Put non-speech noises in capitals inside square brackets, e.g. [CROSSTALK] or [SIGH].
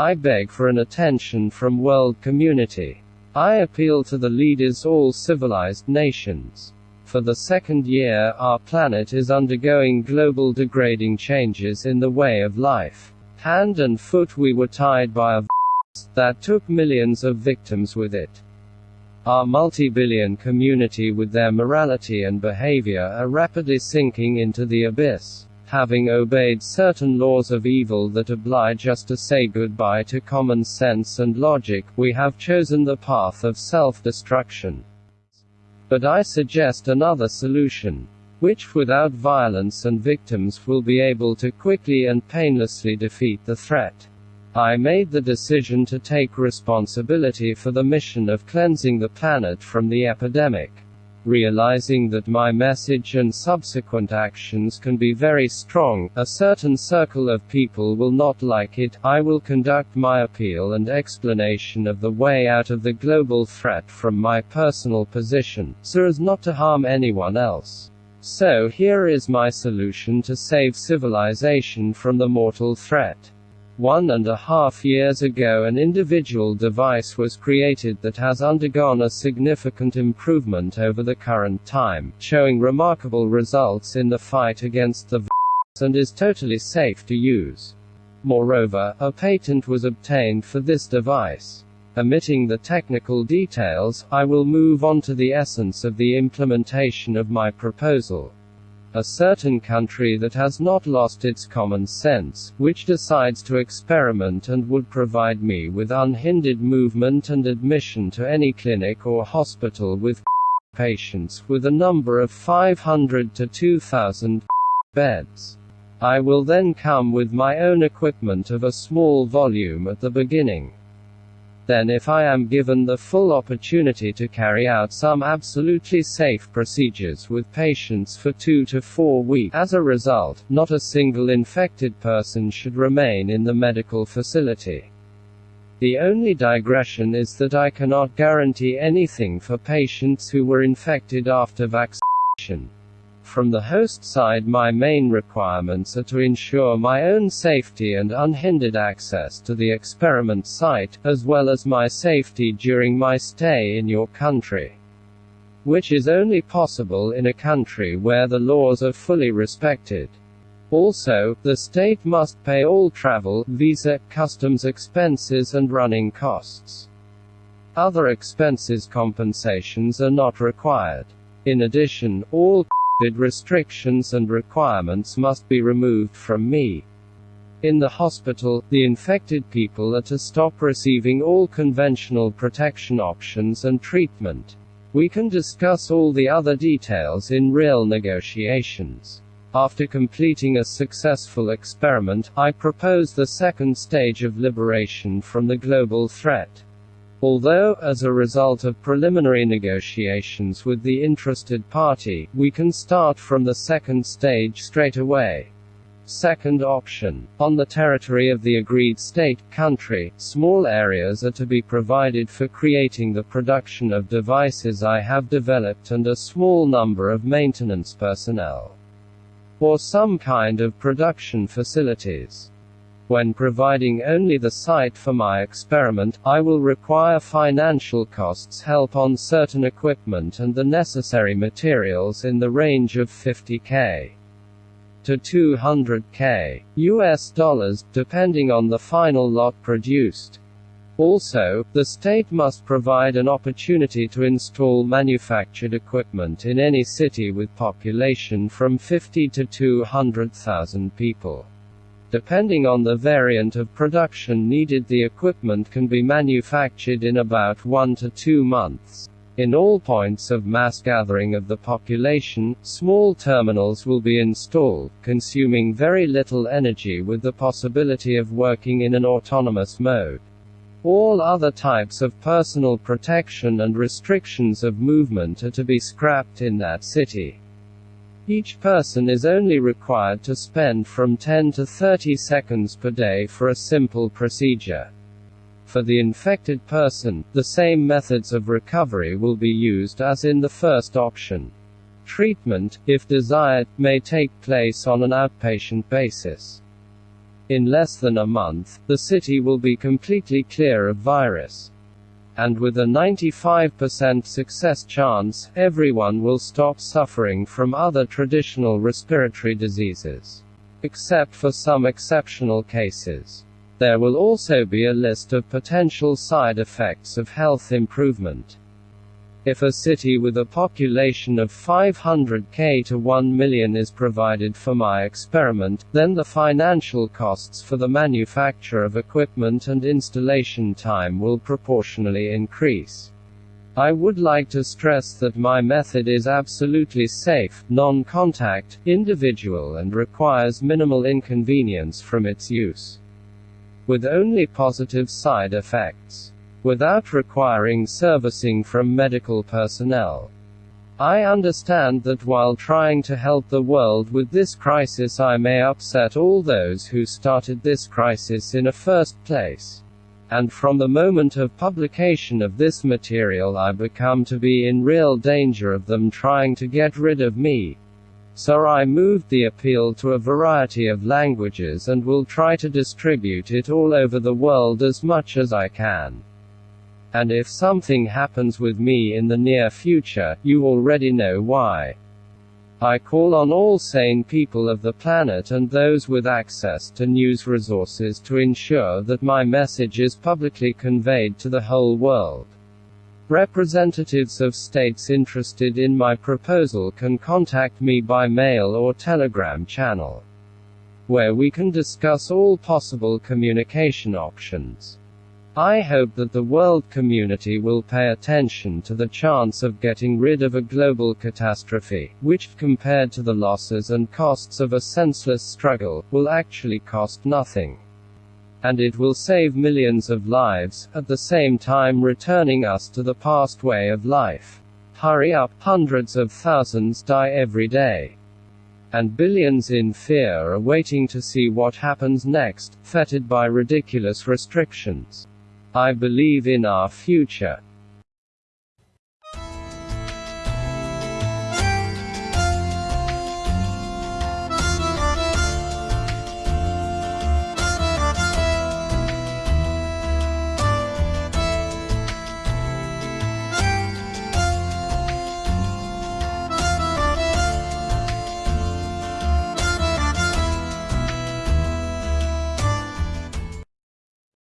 I beg for an attention from world community. I appeal to the leaders all civilized nations. For the second year, our planet is undergoing global degrading changes in the way of life. Hand and foot we were tied by a virus that took millions of victims with it. Our multi-billion community with their morality and behavior are rapidly sinking into the abyss. Having obeyed certain laws of evil that oblige us to say goodbye to common sense and logic, we have chosen the path of self-destruction. But I suggest another solution, which without violence and victims will be able to quickly and painlessly defeat the threat. I made the decision to take responsibility for the mission of cleansing the planet from the epidemic. Realizing that my message and subsequent actions can be very strong, a certain circle of people will not like it, I will conduct my appeal and explanation of the way out of the global threat from my personal position, so as not to harm anyone else. So here is my solution to save civilization from the mortal threat. One and a half years ago an individual device was created that has undergone a significant improvement over the current time, showing remarkable results in the fight against the virus and is totally safe to use. Moreover, a patent was obtained for this device. Omitting the technical details, I will move on to the essence of the implementation of my proposal a certain country that has not lost its common sense, which decides to experiment and would provide me with unhindered movement and admission to any clinic or hospital with [LAUGHS] patients with a number of 500 to 2000 [LAUGHS] beds. I will then come with my own equipment of a small volume at the beginning then if I am given the full opportunity to carry out some absolutely safe procedures with patients for two to four weeks, as a result, not a single infected person should remain in the medical facility. The only digression is that I cannot guarantee anything for patients who were infected after vaccination. From the host side my main requirements are to ensure my own safety and unhindered access to the experiment site, as well as my safety during my stay in your country. Which is only possible in a country where the laws are fully respected. Also, the state must pay all travel, visa, customs expenses and running costs. Other expenses compensations are not required. In addition, all restrictions and requirements must be removed from me. In the hospital, the infected people are to stop receiving all conventional protection options and treatment. We can discuss all the other details in real negotiations. After completing a successful experiment, I propose the second stage of liberation from the global threat. Although, as a result of preliminary negotiations with the interested party, we can start from the second stage straight away. Second option. On the territory of the agreed state, country, small areas are to be provided for creating the production of devices I have developed and a small number of maintenance personnel. Or some kind of production facilities. When providing only the site for my experiment, I will require financial costs help on certain equipment and the necessary materials in the range of 50k to 200k US dollars, depending on the final lot produced. Also, the state must provide an opportunity to install manufactured equipment in any city with population from 50 to 200,000 people. Depending on the variant of production needed the equipment can be manufactured in about 1 to 2 months. In all points of mass gathering of the population, small terminals will be installed, consuming very little energy with the possibility of working in an autonomous mode. All other types of personal protection and restrictions of movement are to be scrapped in that city. Each person is only required to spend from 10 to 30 seconds per day for a simple procedure. For the infected person, the same methods of recovery will be used as in the first option. Treatment, if desired, may take place on an outpatient basis. In less than a month, the city will be completely clear of virus. And with a 95% success chance, everyone will stop suffering from other traditional respiratory diseases. Except for some exceptional cases. There will also be a list of potential side effects of health improvement. If a city with a population of 500k to 1 million is provided for my experiment, then the financial costs for the manufacture of equipment and installation time will proportionally increase. I would like to stress that my method is absolutely safe, non-contact, individual and requires minimal inconvenience from its use. With only positive side effects without requiring servicing from medical personnel. I understand that while trying to help the world with this crisis, I may upset all those who started this crisis in a first place. And from the moment of publication of this material, I become to be in real danger of them trying to get rid of me. So I moved the appeal to a variety of languages and will try to distribute it all over the world as much as I can. And if something happens with me in the near future, you already know why. I call on all sane people of the planet and those with access to news resources to ensure that my message is publicly conveyed to the whole world. Representatives of states interested in my proposal can contact me by mail or telegram channel, where we can discuss all possible communication options. I hope that the world community will pay attention to the chance of getting rid of a global catastrophe, which, compared to the losses and costs of a senseless struggle, will actually cost nothing. And it will save millions of lives, at the same time returning us to the past way of life. Hurry up, hundreds of thousands die every day. And billions in fear are waiting to see what happens next, fettered by ridiculous restrictions. I believe in our future.